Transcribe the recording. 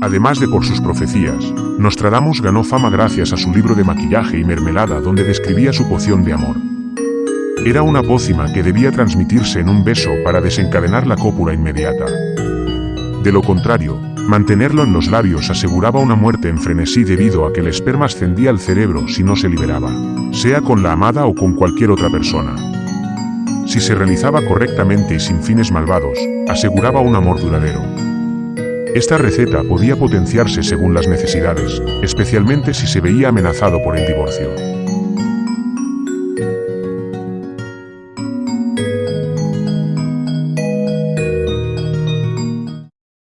Además de por sus profecías, Nostradamus ganó fama gracias a su libro de maquillaje y mermelada donde describía su poción de amor. Era una pócima que debía transmitirse en un beso para desencadenar la cópula inmediata. De lo contrario, mantenerlo en los labios aseguraba una muerte en frenesí debido a que el esperma ascendía al cerebro si no se liberaba, sea con la amada o con cualquier otra persona. Si se realizaba correctamente y sin fines malvados, aseguraba un amor duradero. Esta receta podía potenciarse según las necesidades, especialmente si se veía amenazado por el divorcio.